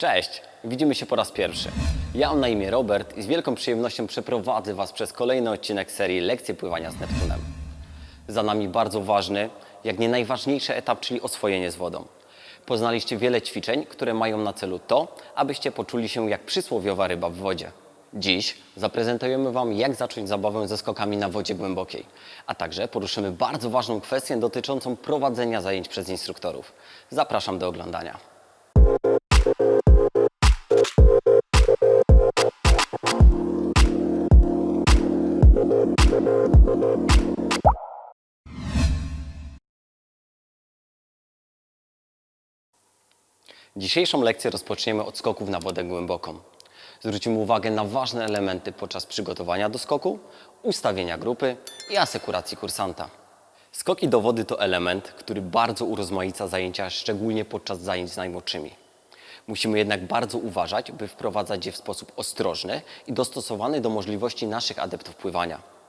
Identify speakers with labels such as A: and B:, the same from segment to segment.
A: Cześć, widzimy się po raz pierwszy. Ja mam na imię Robert i z wielką przyjemnością przeprowadzę Was przez kolejny odcinek serii Lekcje pływania z Neptunem. Za nami bardzo ważny, jak nie najważniejszy etap, czyli oswojenie z wodą. Poznaliście wiele ćwiczeń, które mają na celu to, abyście poczuli się jak przysłowiowa ryba w wodzie. Dziś zaprezentujemy Wam, jak zacząć zabawę ze skokami na wodzie głębokiej, a także poruszymy bardzo ważną kwestię dotyczącą prowadzenia zajęć przez instruktorów. Zapraszam do oglądania. Dzisiejszą lekcję rozpoczniemy od skoków na wodę głęboką. Zwrócimy uwagę na ważne elementy podczas przygotowania do skoku, ustawienia grupy i asekuracji kursanta. Skoki do wody to element, który bardzo urozmaica zajęcia, szczególnie podczas zajęć z najmłodszymi. Musimy jednak bardzo uważać, by wprowadzać je w sposób ostrożny i dostosowany do możliwości naszych adeptów pływania.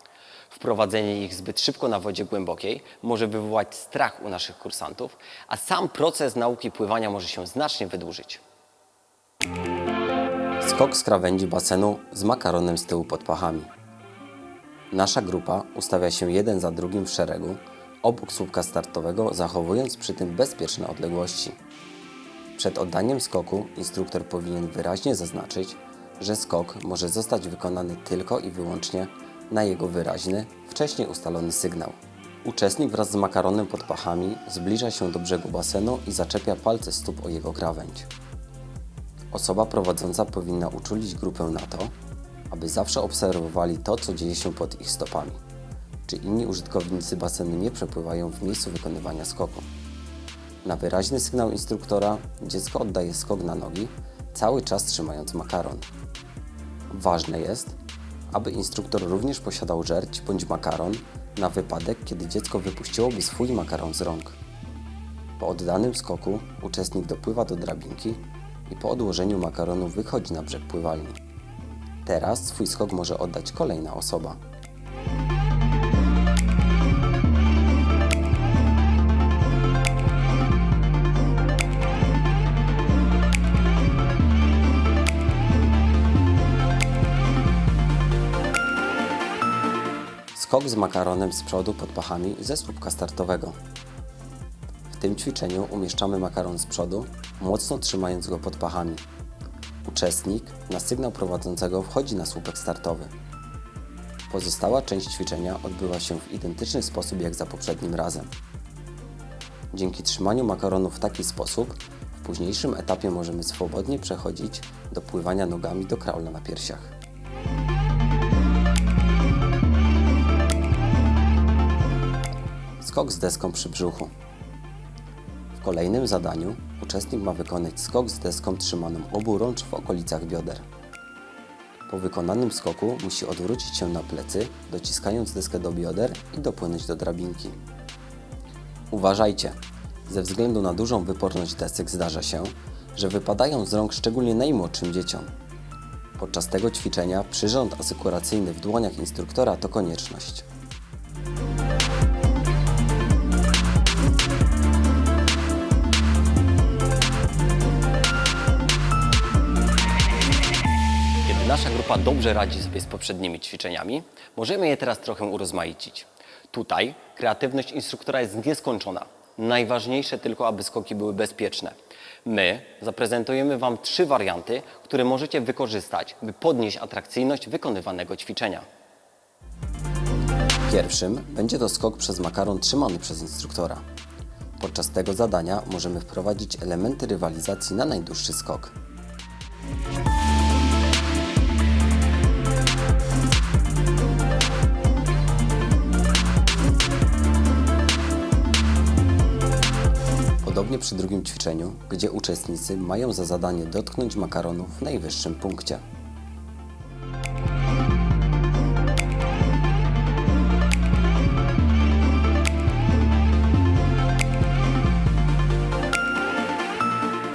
A: Wprowadzenie ich zbyt szybko na wodzie głębokiej może wywołać strach u naszych kursantów, a sam proces nauki pływania może się znacznie wydłużyć. Skok z krawędzi basenu z makaronem z tyłu pod pachami. Nasza grupa ustawia się jeden za drugim w szeregu, obok słupka startowego, zachowując przy tym bezpieczne odległości. Przed oddaniem skoku instruktor powinien wyraźnie zaznaczyć, że skok może zostać wykonany tylko i wyłącznie na jego wyraźny, wcześniej ustalony sygnał. Uczestnik wraz z makaronem pod pachami zbliża się do brzegu basenu i zaczepia palce stóp o jego krawędź. Osoba prowadząca powinna uczulić grupę na to, aby zawsze obserwowali to, co dzieje się pod ich stopami. Czy inni użytkownicy basenu nie przepływają w miejscu wykonywania skoku. Na wyraźny sygnał instruktora dziecko oddaje skok na nogi, cały czas trzymając makaron. Ważne jest, aby instruktor również posiadał żerć bądź makaron na wypadek, kiedy dziecko wypuściłoby swój makaron z rąk. Po oddanym skoku uczestnik dopływa do drabinki i po odłożeniu makaronu wychodzi na brzeg pływalni. Teraz swój skok może oddać kolejna osoba. Skok z makaronem z przodu pod pachami ze słupka startowego. W tym ćwiczeniu umieszczamy makaron z przodu, mocno trzymając go pod pachami. Uczestnik na sygnał prowadzącego wchodzi na słupek startowy. Pozostała część ćwiczenia odbywa się w identyczny sposób jak za poprzednim razem. Dzięki trzymaniu makaronu w taki sposób, w późniejszym etapie możemy swobodnie przechodzić do pływania nogami do kraula na piersiach. Skok z deską przy brzuchu. W kolejnym zadaniu uczestnik ma wykonać skok z deską trzymaną oburącz w okolicach bioder. Po wykonanym skoku musi odwrócić się na plecy, dociskając deskę do bioder i dopłynąć do drabinki. Uważajcie! Ze względu na dużą wyporność desek zdarza się, że wypadają z rąk szczególnie najmłodszym dzieciom. Podczas tego ćwiczenia przyrząd asekuracyjny w dłoniach instruktora to konieczność. Nasza grupa dobrze radzi sobie z poprzednimi ćwiczeniami, możemy je teraz trochę urozmaicić. Tutaj kreatywność instruktora jest nieskończona. Najważniejsze tylko, aby skoki były bezpieczne. My zaprezentujemy Wam trzy warianty, które możecie wykorzystać, by podnieść atrakcyjność wykonywanego ćwiczenia. Pierwszym będzie to skok przez makaron trzymany przez instruktora. Podczas tego zadania możemy wprowadzić elementy rywalizacji na najdłuższy skok. Przy drugim ćwiczeniu, gdzie uczestnicy mają za zadanie dotknąć makaronu w najwyższym punkcie.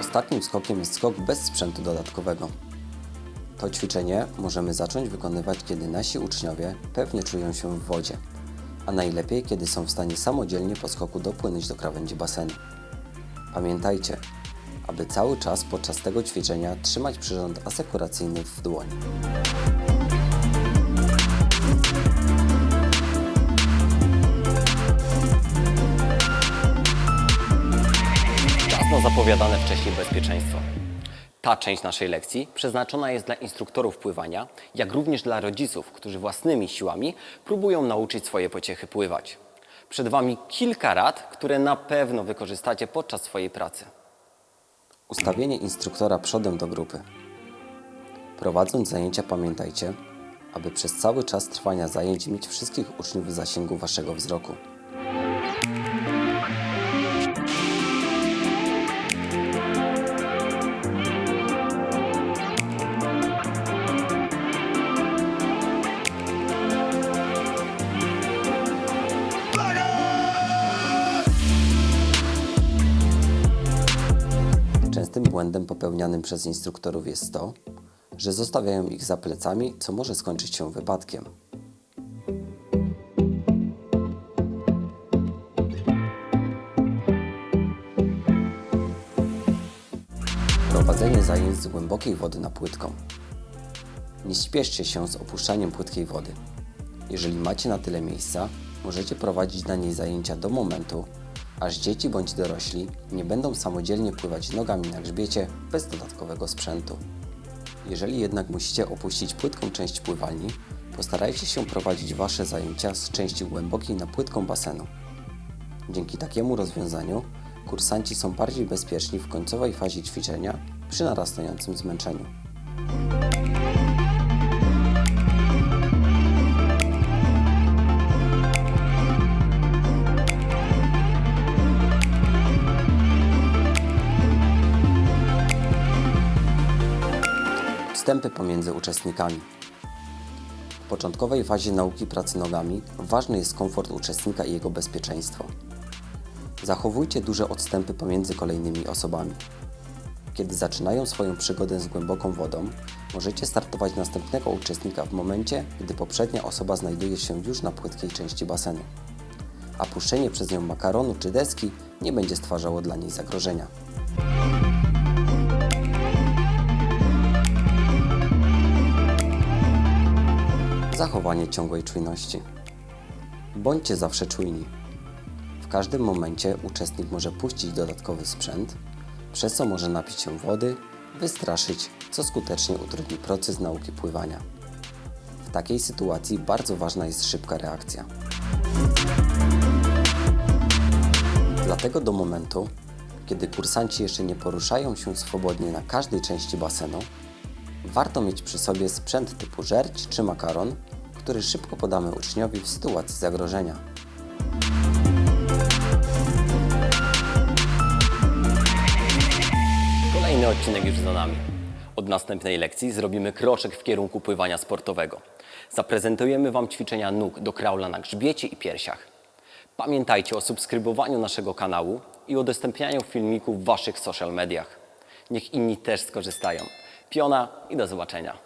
A: Ostatnim skokiem jest skok bez sprzętu dodatkowego. To ćwiczenie możemy zacząć wykonywać, kiedy nasi uczniowie pewnie czują się w wodzie, a najlepiej, kiedy są w stanie samodzielnie po skoku dopłynąć do krawędzi basenu. Pamiętajcie, aby cały czas podczas tego ćwiczenia trzymać przyrząd asekuracyjny w dłoni. Czas na zapowiadane wcześniej bezpieczeństwo. Ta część naszej lekcji przeznaczona jest dla instruktorów pływania, jak również dla rodziców, którzy własnymi siłami próbują nauczyć swoje pociechy pływać. Przed Wami kilka rad, które na pewno wykorzystacie podczas swojej pracy. Ustawienie instruktora przodem do grupy. Prowadząc zajęcia pamiętajcie, aby przez cały czas trwania zajęć mieć wszystkich uczniów w zasięgu Waszego wzroku. Błędem popełnianym przez instruktorów jest to, że zostawiają ich za plecami, co może skończyć się wypadkiem. Prowadzenie zajęć z głębokiej wody na płytką. Nie śpieszcie się z opuszczaniem płytkiej wody. Jeżeli macie na tyle miejsca, możecie prowadzić na niej zajęcia do momentu, aż dzieci bądź dorośli nie będą samodzielnie pływać nogami na grzbiecie bez dodatkowego sprzętu. Jeżeli jednak musicie opuścić płytką część pływalni, postarajcie się prowadzić Wasze zajęcia z części głębokiej na płytką basenu. Dzięki takiemu rozwiązaniu kursanci są bardziej bezpieczni w końcowej fazie ćwiczenia przy narastającym zmęczeniu. Wstępy pomiędzy uczestnikami. W początkowej fazie nauki pracy nogami ważny jest komfort uczestnika i jego bezpieczeństwo. Zachowujcie duże odstępy pomiędzy kolejnymi osobami. Kiedy zaczynają swoją przygodę z głęboką wodą, możecie startować następnego uczestnika w momencie, gdy poprzednia osoba znajduje się już na płytkiej części basenu, a puszczenie przez nią makaronu czy deski nie będzie stwarzało dla niej zagrożenia. Zachowanie ciągłej czujności. Bądźcie zawsze czujni. W każdym momencie uczestnik może puścić dodatkowy sprzęt, przez co może napić się wody, wystraszyć, co skutecznie utrudni proces nauki pływania. W takiej sytuacji bardzo ważna jest szybka reakcja. Dlatego do momentu, kiedy kursanci jeszcze nie poruszają się swobodnie na każdej części basenu, warto mieć przy sobie sprzęt typu żerć czy makaron, który szybko podamy uczniowi w sytuacji zagrożenia. Kolejny odcinek już za nami. Od następnej lekcji zrobimy kroczek w kierunku pływania sportowego. Zaprezentujemy Wam ćwiczenia nóg do kraula na grzbiecie i piersiach. Pamiętajcie o subskrybowaniu naszego kanału i udostępnianiu filmików w Waszych social mediach. Niech inni też skorzystają. Piona i do zobaczenia.